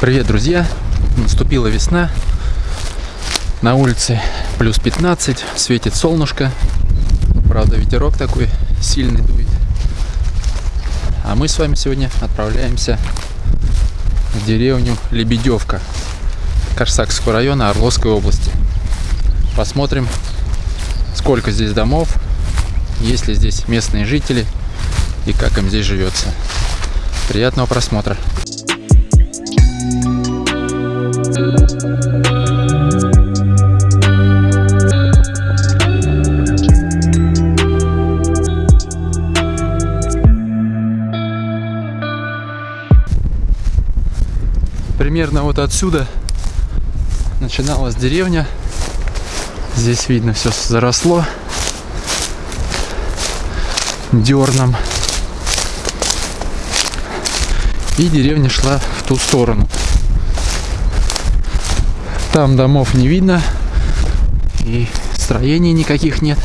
Привет, друзья! Наступила весна. На улице плюс 15, светит солнышко. Правда, ветерок такой сильный дует. А мы с вами сегодня отправляемся в деревню Лебедевка Корсакского района Орловской области. Посмотрим, сколько здесь домов, есть ли здесь местные жители и как им здесь живется. Приятного просмотра! Примерно вот отсюда начиналась деревня. Здесь видно все заросло дерном. И деревня шла в ту сторону. Там домов не видно. И строений никаких нет.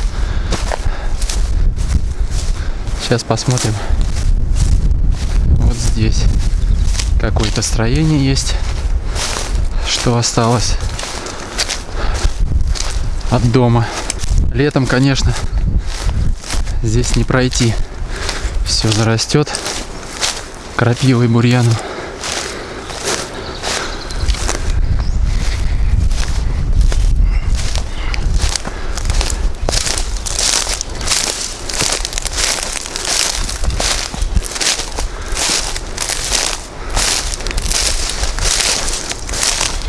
Сейчас посмотрим. Вот здесь какое-то строение есть. Что осталось от дома. Летом, конечно, здесь не пройти. Все зарастет крапивой бурьяном.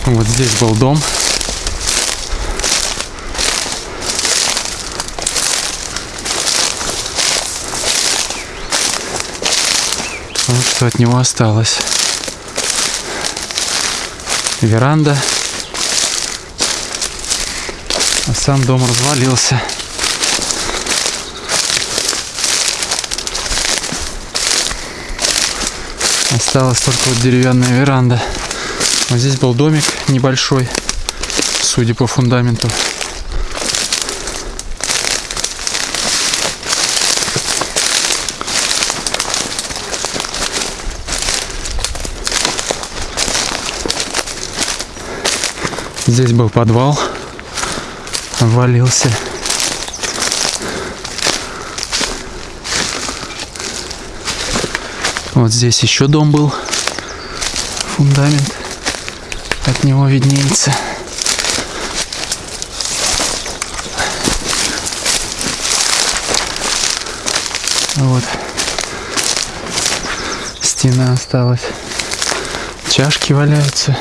Вот здесь был дом. Вот что от него осталось. Веранда. А сам дом развалился. Осталась только вот деревянная веранда. Вот здесь был домик небольшой, судя по фундаменту. Здесь был подвал, обвалился. Вот здесь еще дом был, фундамент от него виднеется. Вот. Стена осталась. Чашки валяются.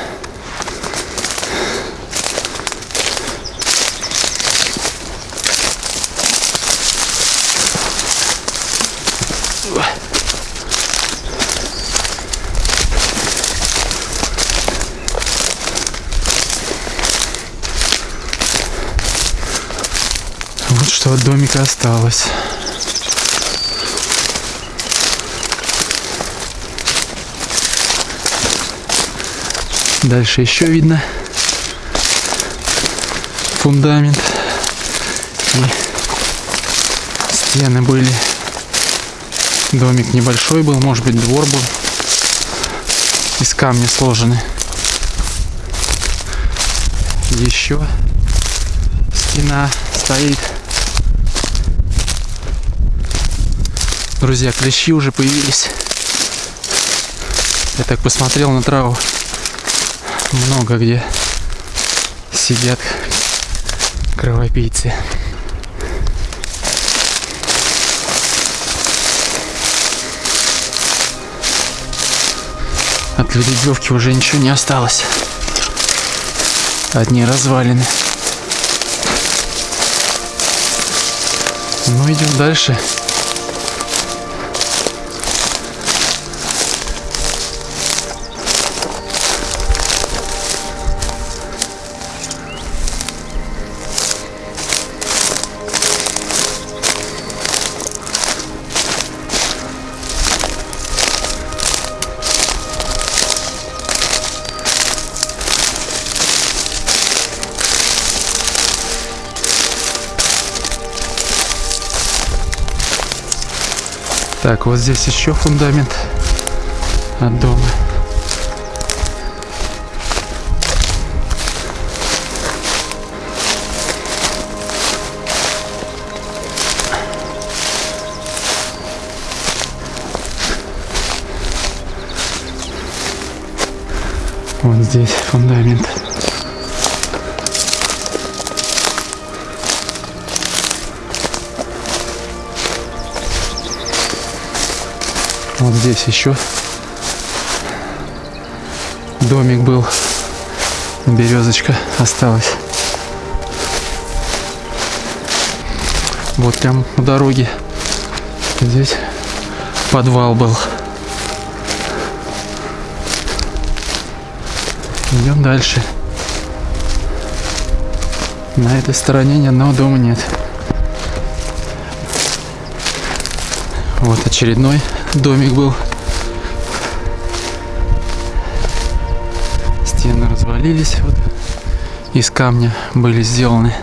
Вот что от домика осталось. Дальше еще видно фундамент и стены были. Домик небольшой был, может быть двор был. Из камня сложены. Еще стена стоит. Друзья, клещи уже появились. Я так посмотрел на траву. Много где сидят кровопийцы. От ледевки уже ничего не осталось. Одни развалины. Ну, идем дальше. Так, вот здесь еще фундамент от дома. Вот здесь фундамент. Вот здесь еще домик был. Березочка осталась. Вот прям у дороги. Здесь подвал был. Идем дальше. На этой стороне ни одного дома нет. Вот очередной домик был. Стены развалились. Вот из камня были сделаны.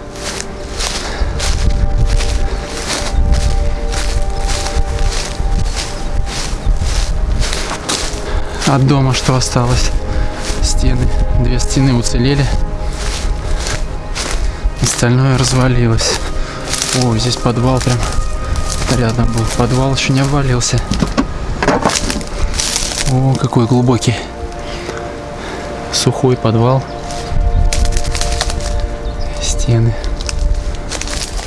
От дома что осталось? Стены. Две стены уцелели. Остальное развалилось. О, здесь подвал прям рядом был. Подвал еще не обвалился. О, какой глубокий. Сухой подвал. Стены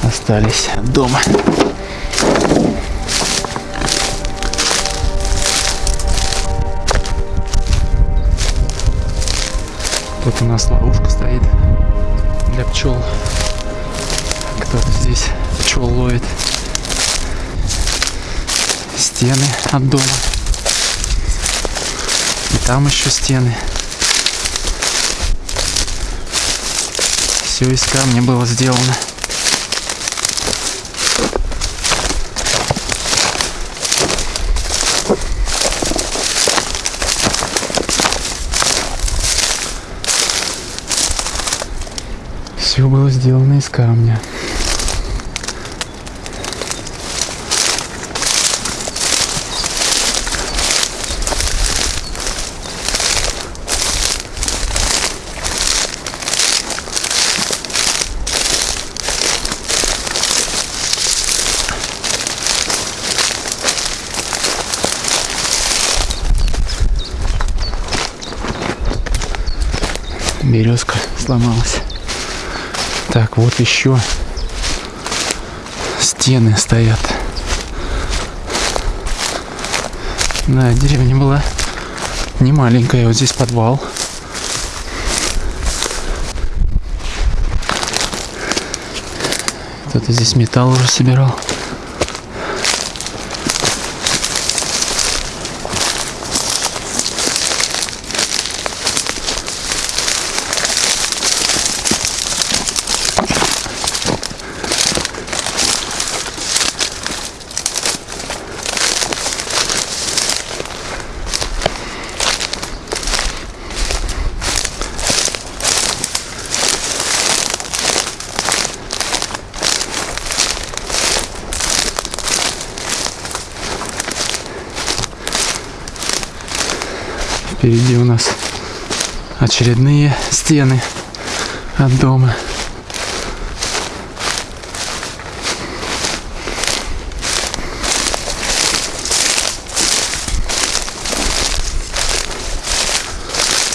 остались от дома. Тут у нас ловушка стоит для пчел. Кто-то здесь пчел ловит. Стены от дома. Там еще стены. Все из камня было сделано. Все было сделано из камня. Березка сломалась. Так, вот еще стены стоят. Да, деревня была не маленькая. Вот здесь подвал. Кто-то здесь металл уже собирал. Впереди у нас очередные стены от дома.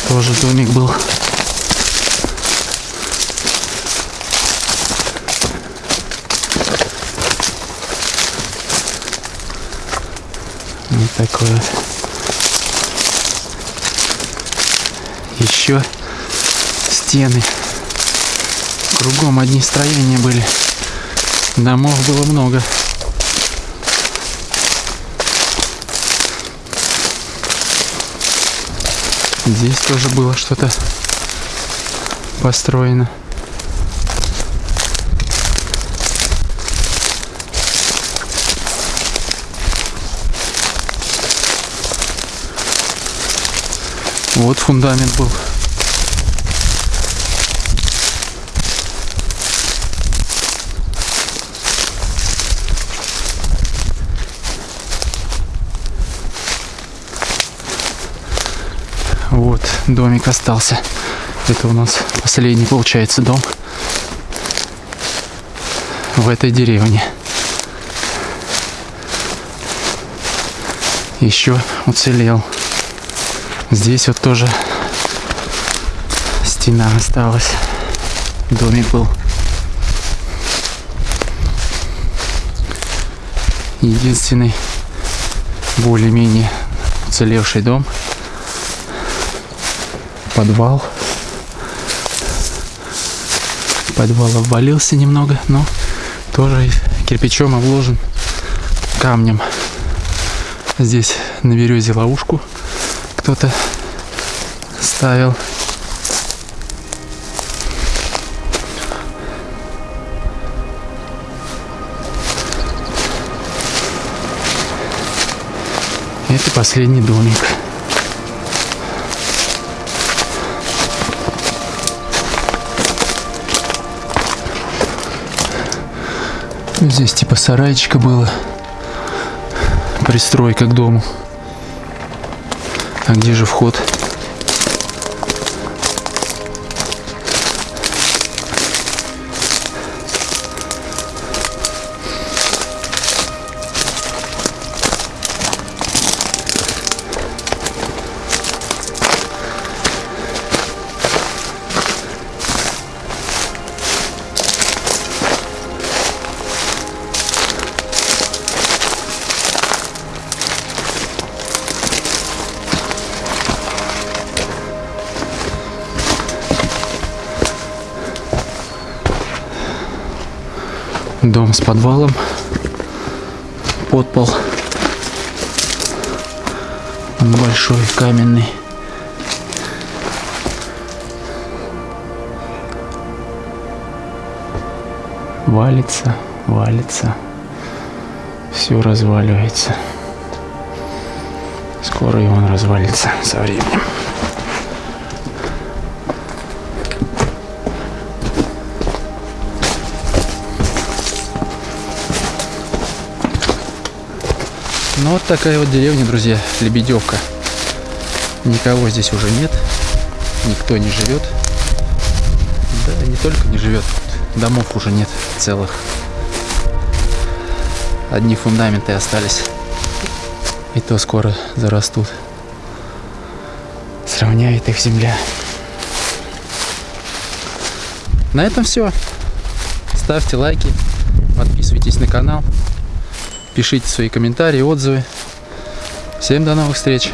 Тоже домик был. Вот такой вот. Еще стены. Кругом одни строения были. Домов было много. Здесь тоже было что-то построено. Вот фундамент был. Вот домик остался. Это у нас последний получается дом в этой деревне. Еще уцелел. Здесь вот тоже стена осталась. Домик был. Единственный более-менее уцелевший дом. Подвал. Подвал обвалился немного, но тоже кирпичом обложен камнем. Здесь на березе ловушку кто-то ставил. Это последний домик. Здесь типа сарайчика было. Пристройка к дому. А где же вход? Дом с подвалом. Подпол. Он большой, каменный. Валится, валится. Все разваливается. Скоро и он развалится со временем. Ну вот такая вот деревня, друзья, Лебедевка. Никого здесь уже нет, никто не живет. Да, не только не живет, домов уже нет целых. Одни фундаменты остались. И то скоро зарастут. Сравняет их земля. На этом все. Ставьте лайки, подписывайтесь на канал. Пишите свои комментарии, отзывы. Всем до новых встреч!